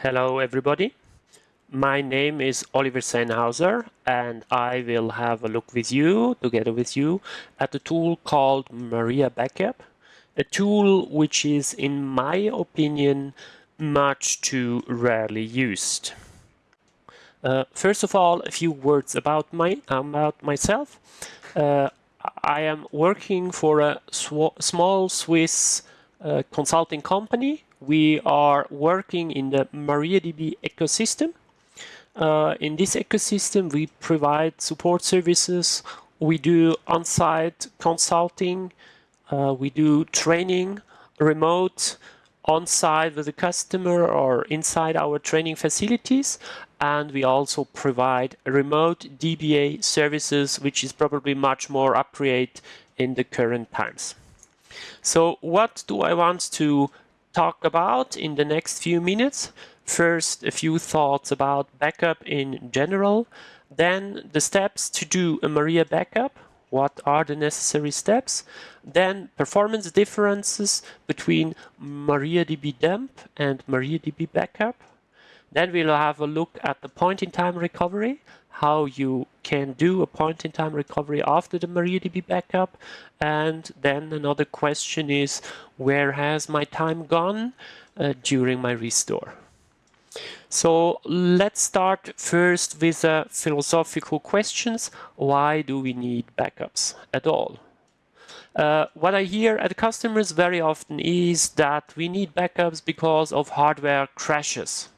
Hello everybody. My name is Oliver Sennhauser and I will have a look with you, together with you, at a tool called Maria Backup. A tool which is, in my opinion, much too rarely used. Uh, first of all, a few words about, my, about myself. Uh, I am working for a small Swiss uh, consulting company. We are working in the MariaDB ecosystem. Uh, in this ecosystem, we provide support services. We do on-site consulting. Uh, we do training, remote, on-site with the customer or inside our training facilities. And we also provide remote DBA services, which is probably much more appropriate in the current times. So what do I want to talk about in the next few minutes? First, a few thoughts about backup in general. Then the steps to do a Maria backup. What are the necessary steps? Then performance differences between MariaDB dump and MariaDB backup. Then we'll have a look at the point-in-time recovery, how you can do a point-in-time recovery after the MariaDB backup. And then another question is, where has my time gone uh, during my restore? So let's start first with uh, philosophical questions. Why do we need backups at all? Uh, what I hear at customers very often is that we need backups because of hardware crashes.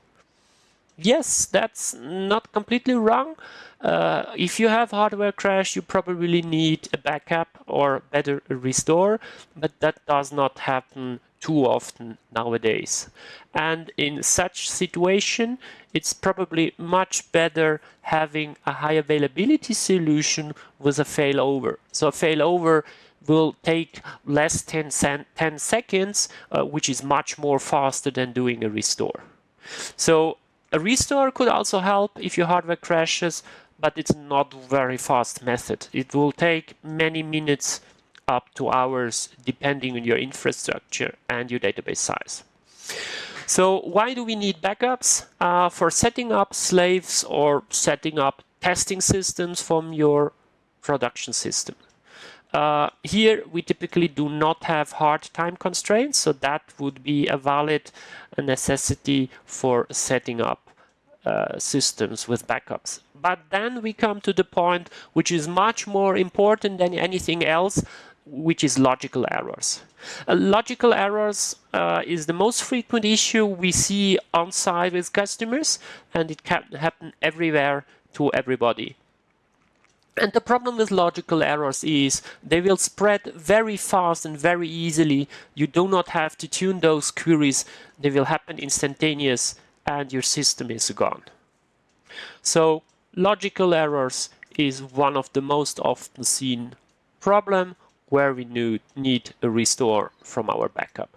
Yes, that's not completely wrong. Uh, if you have hardware crash, you probably need a backup or better a restore, but that does not happen too often nowadays. And in such situation, it's probably much better having a high availability solution with a failover. So a failover will take less 10, 10 seconds, uh, which is much more faster than doing a restore. So a restore could also help if your hardware crashes, but it's not very fast method. It will take many minutes up to hours depending on your infrastructure and your database size. So why do we need backups? Uh, for setting up slaves or setting up testing systems from your production system. Uh, here we typically do not have hard time constraints, so that would be a valid necessity for setting up uh, systems with backups. But then we come to the point which is much more important than anything else, which is logical errors. Uh, logical errors uh, is the most frequent issue we see on site with customers, and it can happen everywhere to everybody. And the problem with logical errors is they will spread very fast and very easily. You do not have to tune those queries. They will happen instantaneous and your system is gone. So logical errors is one of the most often seen problem where we need a restore from our backup.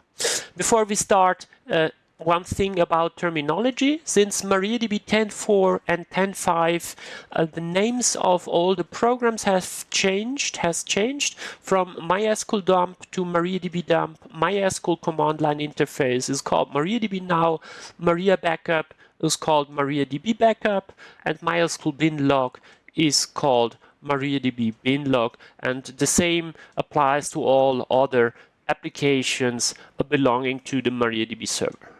Before we start, uh, one thing about terminology. Since MariaDB 10.4 and 10.5, uh, the names of all the programs have changed, has changed from MySQL dump to MariaDB dump. MySQL command line interface is called MariaDB now. Maria backup is called MariaDB backup, and MySQL bin log is called MariaDB binlog, and the same applies to all other applications belonging to the MariaDB server.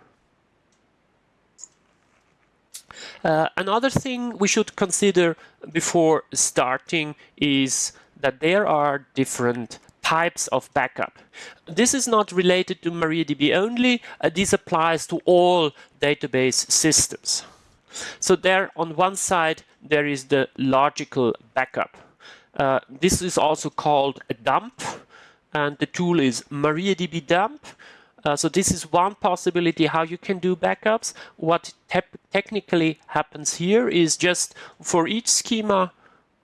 Uh, another thing we should consider before starting is that there are different types of backup. This is not related to MariaDB only, uh, this applies to all database systems. So there on one side there is the logical backup. Uh, this is also called a dump and the tool is MariaDB dump. Uh, so this is one possibility how you can do backups. What te technically happens here is just for each schema,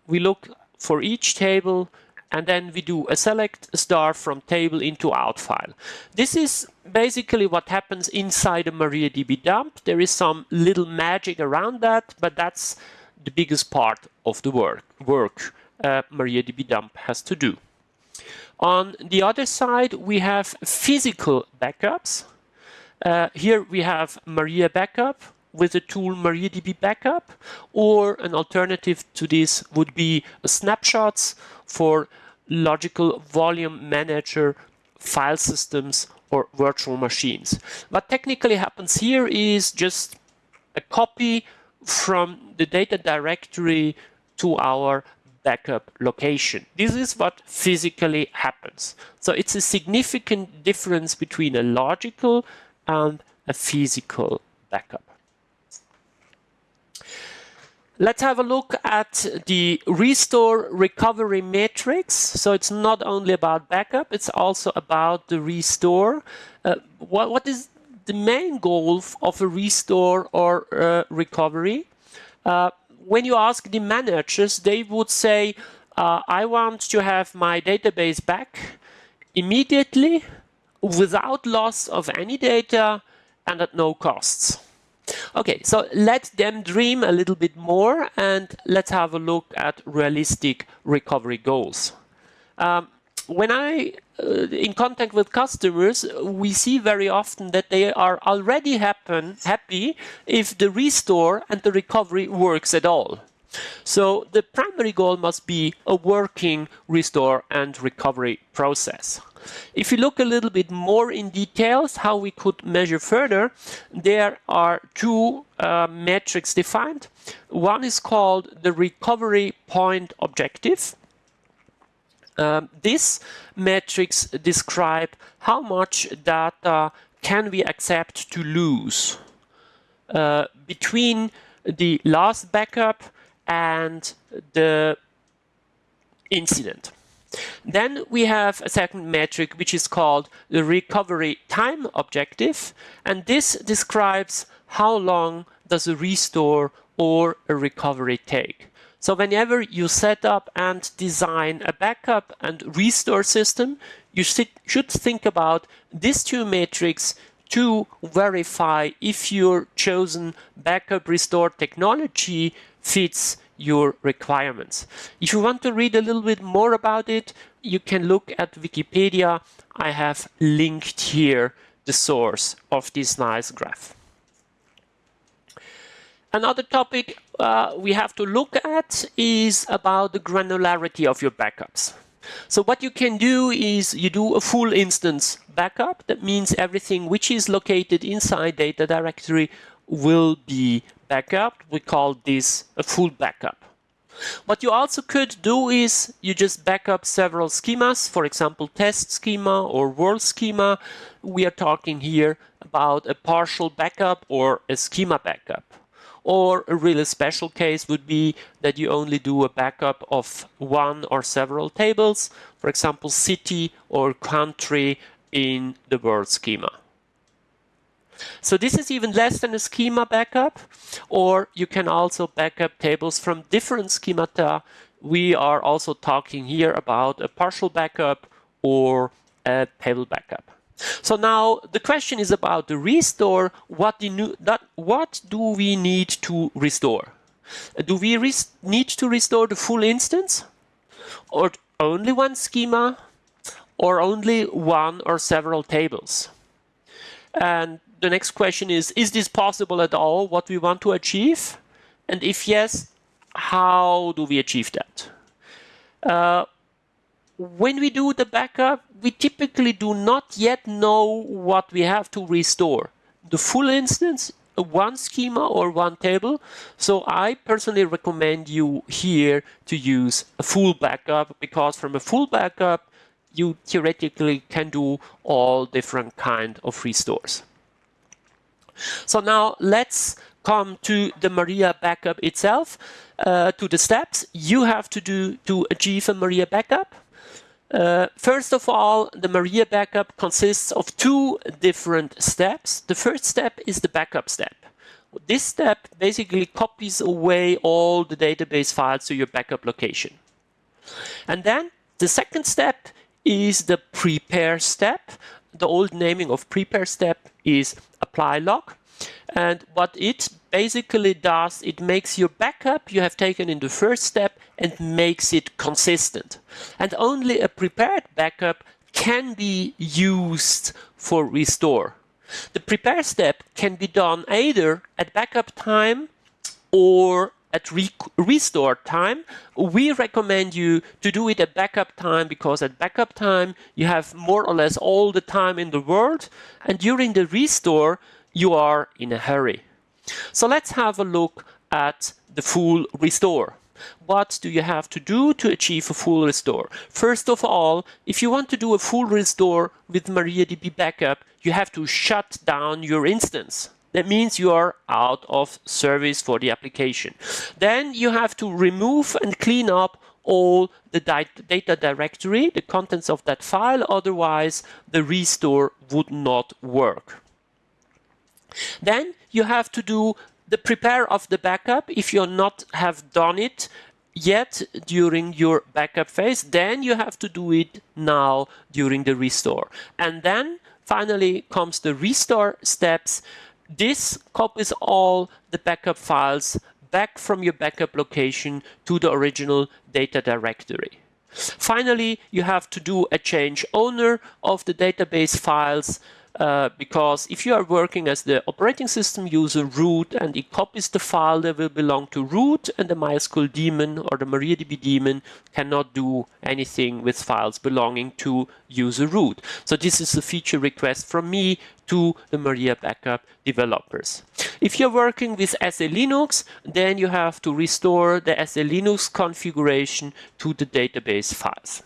we look for each table and then we do a select star from table into out file. This is basically what happens inside a MariaDB dump. There is some little magic around that, but that's the biggest part of the work, work uh, MariaDB dump has to do. On the other side, we have physical backups. Uh, here we have Maria Backup with the tool MariaDB Backup, or an alternative to this would be snapshots for logical volume manager file systems or virtual machines. What technically happens here is just a copy from the data directory to our backup location. This is what physically happens. So it's a significant difference between a logical and a physical backup. Let's have a look at the restore recovery matrix. So it's not only about backup, it's also about the restore. Uh, what, what is the main goal of a restore or uh, recovery? Uh, when you ask the managers, they would say, uh, I want to have my database back immediately without loss of any data and at no costs. Okay, so let them dream a little bit more and let's have a look at realistic recovery goals. Um, when I uh, in contact with customers, we see very often that they are already happen, happy if the restore and the recovery works at all. So the primary goal must be a working restore and recovery process. If you look a little bit more in details how we could measure further, there are two uh, metrics defined. One is called the recovery point objective. Um, this metrics describe how much data can we accept to lose uh, between the last backup and the incident. Then we have a second metric which is called the recovery time objective and this describes how long does a restore or a recovery take. So whenever you set up and design a backup and restore system, you should think about these two metrics to verify if your chosen backup restore technology fits your requirements. If you want to read a little bit more about it, you can look at Wikipedia. I have linked here the source of this nice graph. Another topic uh, we have to look at is about the granularity of your backups. So what you can do is you do a full instance backup. That means everything which is located inside data directory will be backup. We call this a full backup. What you also could do is you just backup several schemas, for example, test schema or world schema. We are talking here about a partial backup or a schema backup. Or a really special case would be that you only do a backup of one or several tables, for example, city or country in the world schema. So this is even less than a schema backup, or you can also backup tables from different schemata. We are also talking here about a partial backup or a table backup. So now the question is about the restore. What, do, that, what do we need to restore? Do we need to restore the full instance? Or only one schema? Or only one or several tables? And the next question is, is this possible at all, what we want to achieve? And if yes, how do we achieve that? Uh, when we do the backup, we typically do not yet know what we have to restore. The full instance, one schema or one table. So I personally recommend you here to use a full backup because from a full backup, you theoretically can do all different kind of restores. So now let's come to the Maria backup itself, uh, to the steps you have to do to achieve a Maria backup. Uh, first of all, the Maria backup consists of two different steps. The first step is the backup step. This step basically copies away all the database files to your backup location. And then the second step is the prepare step. The old naming of prepare step is apply log. And what it basically does, it makes your backup you have taken in the first step and makes it consistent. And only a prepared backup can be used for restore. The prepare step can be done either at backup time or at re restore time. We recommend you to do it at backup time because at backup time you have more or less all the time in the world and during the restore you are in a hurry. So let's have a look at the full restore. What do you have to do to achieve a full restore? First of all, if you want to do a full restore with MariaDB backup, you have to shut down your instance. That means you are out of service for the application. Then you have to remove and clean up all the data directory, the contents of that file, otherwise the restore would not work. Then you have to do the prepare of the backup. If you not have done it yet during your backup phase then you have to do it now during the restore. And then finally comes the restore steps. This copies all the backup files back from your backup location to the original data directory. Finally you have to do a change owner of the database files uh, because if you are working as the operating system user root and it copies the file that will belong to root and the MySQL daemon or the MariaDB daemon cannot do anything with files belonging to user root. So this is a feature request from me to the Maria Backup developers. If you're working with SE-Linux, then you have to restore the SE-Linux configuration to the database files.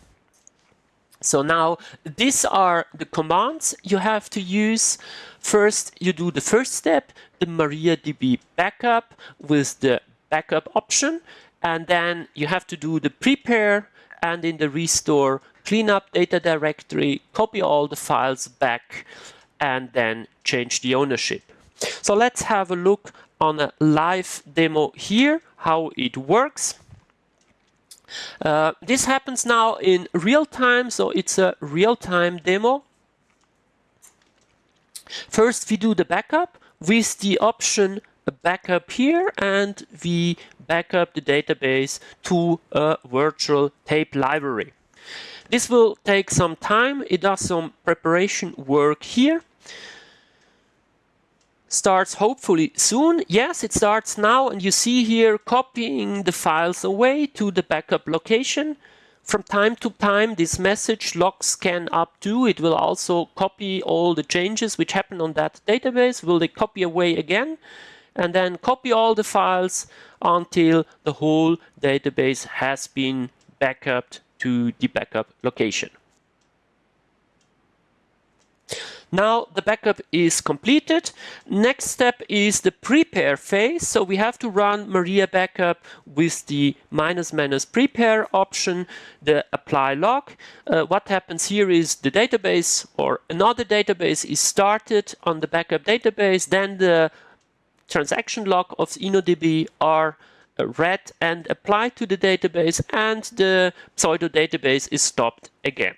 So now these are the commands you have to use. First, you do the first step, the MariaDB backup with the backup option. And then you have to do the prepare and in the restore, clean up data directory, copy all the files back, and then change the ownership. So let's have a look on a live demo here, how it works. Uh, this happens now in real time, so it's a real-time demo. First, we do the backup with the option backup here, and we backup the database to a virtual tape library. This will take some time. It does some preparation work here starts hopefully soon. Yes, it starts now and you see here copying the files away to the backup location. From time to time this message log scan up to, it will also copy all the changes which happen on that database, will they copy away again and then copy all the files until the whole database has been backup to the backup location. Now the backup is completed. Next step is the prepare phase. So we have to run Maria backup with the minus minus prepare option, the apply log. Uh, what happens here is the database or another database is started on the backup database. Then the transaction log of InnoDB are uh, read and applied to the database and the pseudo database is stopped again.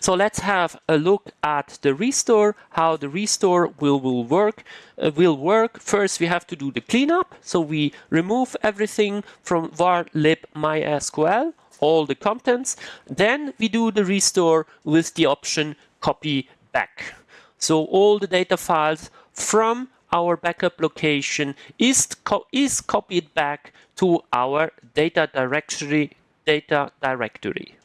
So let's have a look at the restore, how the restore will, will work. Uh, will work. First, we have to do the cleanup. So we remove everything from var lib mysql, all the contents. Then we do the restore with the option copy back. So all the data files from our backup location is, co is copied back to our data directory, data directory.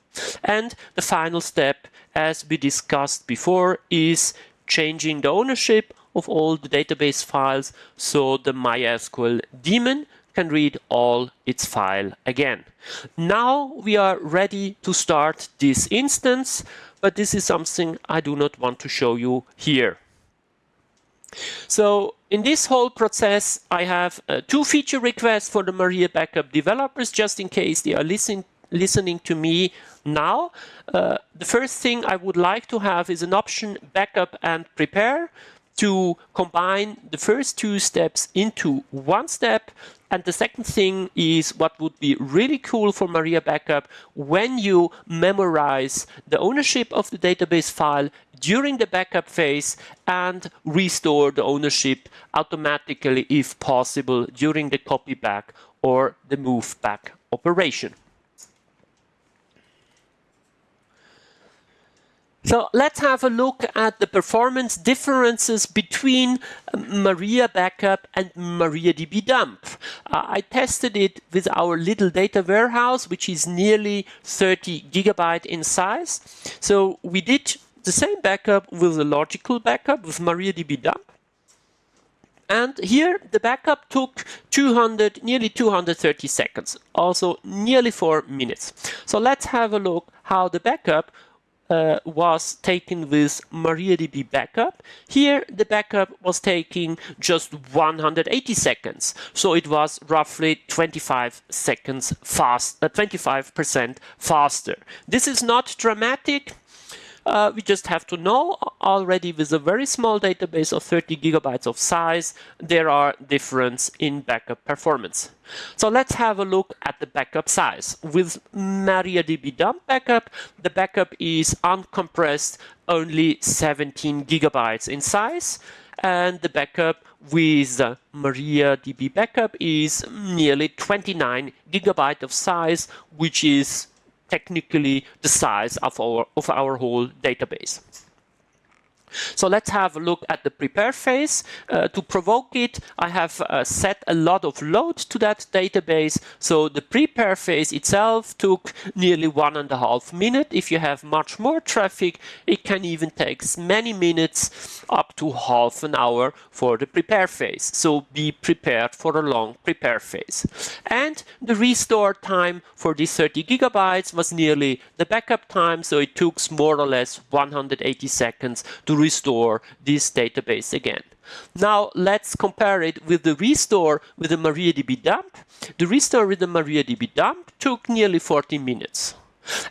And the final step, as we discussed before, is changing the ownership of all the database files so the MySQL daemon can read all its file again. Now we are ready to start this instance, but this is something I do not want to show you here. So in this whole process, I have uh, two feature requests for the Maria Backup developers, just in case they are listening listening to me now, uh, the first thing I would like to have is an option backup and prepare to combine the first two steps into one step. And the second thing is what would be really cool for Maria Backup when you memorize the ownership of the database file during the backup phase and restore the ownership automatically if possible during the copy back or the move back operation. So let's have a look at the performance differences between Maria Backup and MariaDB Dump. Uh, I tested it with our little data warehouse, which is nearly 30 gigabyte in size. So we did the same backup with a logical backup with MariaDB Dump. And here the backup took 200, nearly 230 seconds, also nearly four minutes. So let's have a look how the backup uh, was taken with MariaDB backup. Here the backup was taking just 180 seconds, so it was roughly 25 seconds fast, 25% uh, faster. This is not dramatic. Uh, we just have to know already with a very small database of 30 gigabytes of size, there are difference in backup performance. So let's have a look at the backup size. With MariaDB dump backup, the backup is uncompressed only 17 gigabytes in size and the backup with MariaDB backup is nearly 29 gigabyte of size, which is technically the size of our, of our whole database. So let's have a look at the prepare phase. Uh, to provoke it, I have uh, set a lot of load to that database. So the prepare phase itself took nearly one and a half minute. If you have much more traffic, it can even take many minutes, up to half an hour for the prepare phase. So be prepared for a long prepare phase. And the restore time for these 30 gigabytes was nearly the backup time. So it took more or less 180 seconds to restore this database again. Now let's compare it with the restore with the MariaDB dump. The restore with the MariaDB dump took nearly 40 minutes.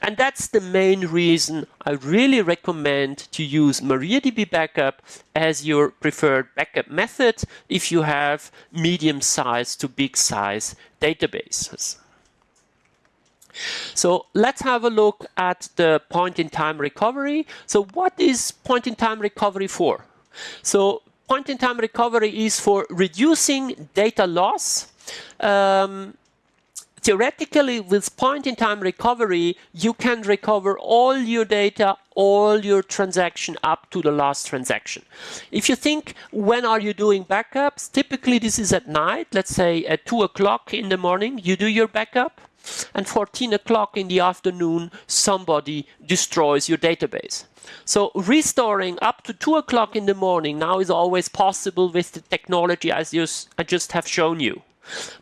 And that's the main reason I really recommend to use MariaDB Backup as your preferred backup method if you have medium size to big size databases. So let's have a look at the point-in-time recovery. So what is point-in-time recovery for? So point-in-time recovery is for reducing data loss. Um, theoretically, with point-in-time recovery, you can recover all your data, all your transaction up to the last transaction. If you think, when are you doing backups? Typically, this is at night. Let's say at 2 o'clock in the morning, you do your backup and 14 o'clock in the afternoon somebody destroys your database. So restoring up to 2 o'clock in the morning now is always possible with the technology as just, I just have shown you.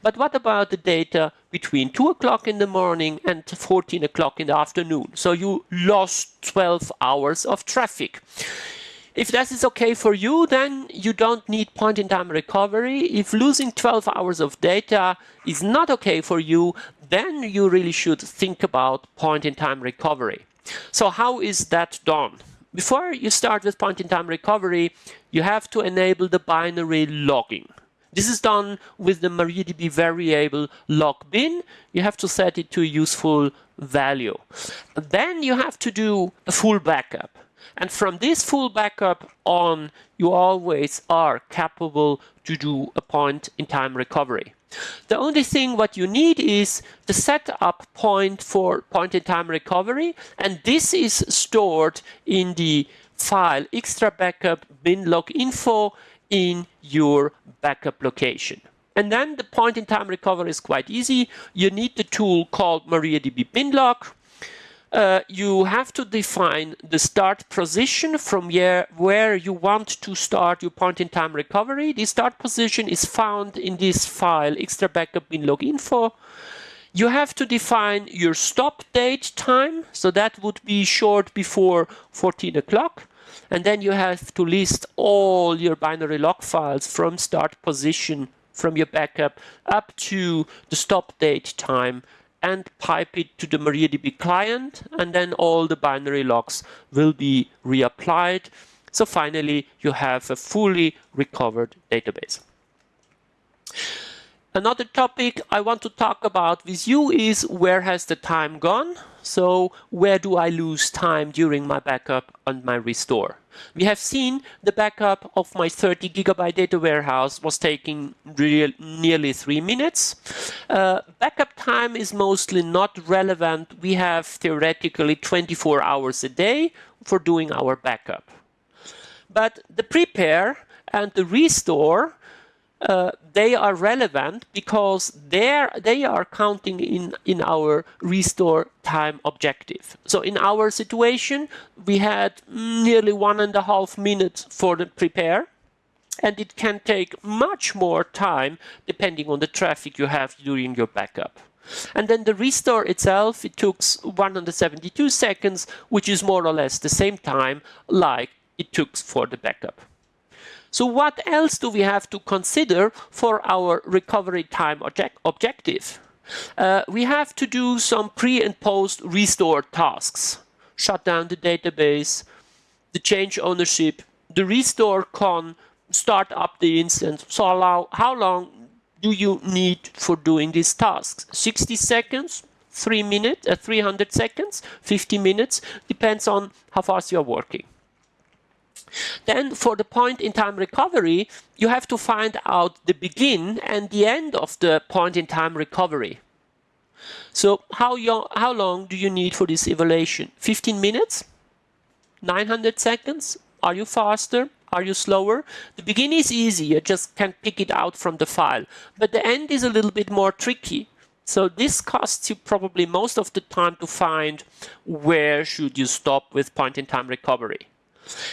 But what about the data between 2 o'clock in the morning and 14 o'clock in the afternoon? So you lost 12 hours of traffic. If that is okay for you, then you don't need point-in-time recovery. If losing 12 hours of data is not okay for you, then you really should think about point-in-time recovery. So how is that done? Before you start with point-in-time recovery, you have to enable the binary logging. This is done with the MariaDB variable log bin. You have to set it to a useful value. Then you have to do a full backup. And from this full backup on, you always are capable to do a point-in-time recovery. The only thing what you need is the setup point for point-in-time recovery, and this is stored in the file extra backup bin log info in your backup location. And then the point-in-time recovery is quite easy. You need the tool called MariaDB binlog uh, you have to define the start position from where, where you want to start your point-in-time recovery. The start position is found in this file, extra backup bin log info. You have to define your stop date time, so that would be short before 14 o'clock. And then you have to list all your binary log files from start position from your backup up to the stop date time and pipe it to the MariaDB client, and then all the binary logs will be reapplied. So finally, you have a fully recovered database. Another topic I want to talk about with you is where has the time gone? So where do I lose time during my backup and my restore? We have seen the backup of my 30 gigabyte data warehouse was taking real, nearly three minutes. Uh, backup time is mostly not relevant. We have theoretically 24 hours a day for doing our backup. But the prepare and the restore uh, they are relevant because they are counting in in our restore time objective. So in our situation, we had nearly one and a half minutes for the prepare, and it can take much more time depending on the traffic you have during your backup. And then the restore itself, it took 172 seconds, which is more or less the same time like it took for the backup. So what else do we have to consider for our recovery time object objective? Uh, we have to do some pre and post restore tasks. Shut down the database, the change ownership, the restore con, start up the instance. So allow, how long do you need for doing these tasks? 60 seconds, 3 minutes, uh, 300 seconds, 50 minutes, depends on how fast you're working. Then for the point in time recovery, you have to find out the begin and the end of the point in time recovery. So how, how long do you need for this evaluation? 15 minutes? 900 seconds? Are you faster? Are you slower? The begin is easy, you just can pick it out from the file. But the end is a little bit more tricky. So this costs you probably most of the time to find where should you stop with point-in-time recovery.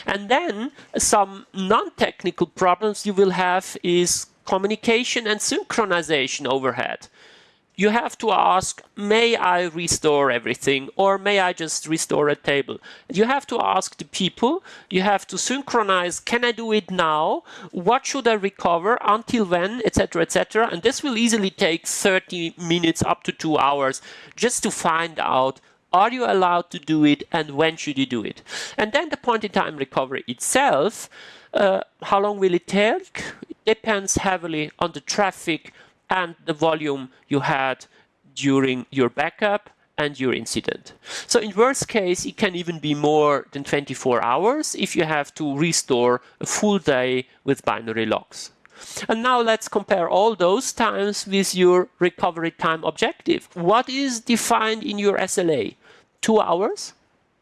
And then some non-technical problems you will have is communication and synchronization overhead. You have to ask, may I restore everything or may I just restore a table? You have to ask the people, you have to synchronize, can I do it now? What should I recover, until when, etc., etc. And this will easily take 30 minutes up to two hours just to find out are you allowed to do it and when should you do it? And then the point in time recovery itself, uh, how long will it take? It depends heavily on the traffic and the volume you had during your backup and your incident. So in worst case, it can even be more than 24 hours if you have to restore a full day with binary logs. And now let's compare all those times with your recovery time objective. What is defined in your SLA? Two hours,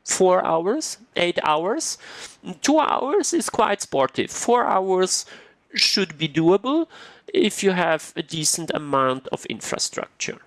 four hours, eight hours. Two hours is quite sportive. Four hours should be doable if you have a decent amount of infrastructure.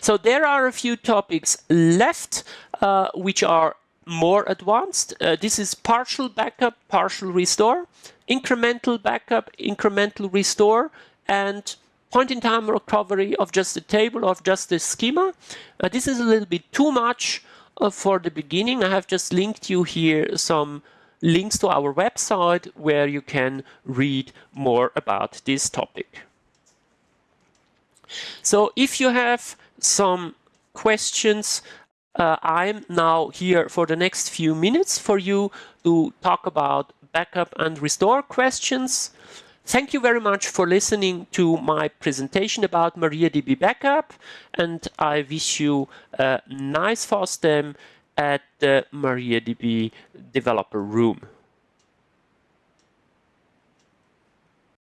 So there are a few topics left uh, which are more advanced. Uh, this is partial backup, partial restore, incremental backup, incremental restore, and point-in-time recovery of just the table of just the schema. Uh, this is a little bit too much uh, for the beginning. I have just linked you here some links to our website where you can read more about this topic. So if you have some questions, uh, I'm now here for the next few minutes for you to talk about backup and restore questions. Thank you very much for listening to my presentation about MariaDB Backup and I wish you a nice FOSDEM at the MariaDB developer room.